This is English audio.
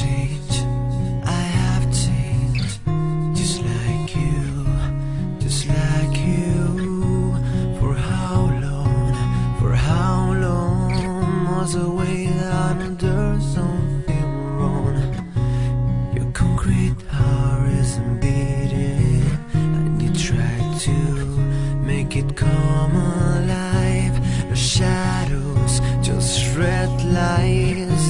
I have changed Just like you, just like you. For how long, for how long Was the way that I know something wrong? Your concrete heart isn't beating And you try to make it come alive. The shadows, just red light.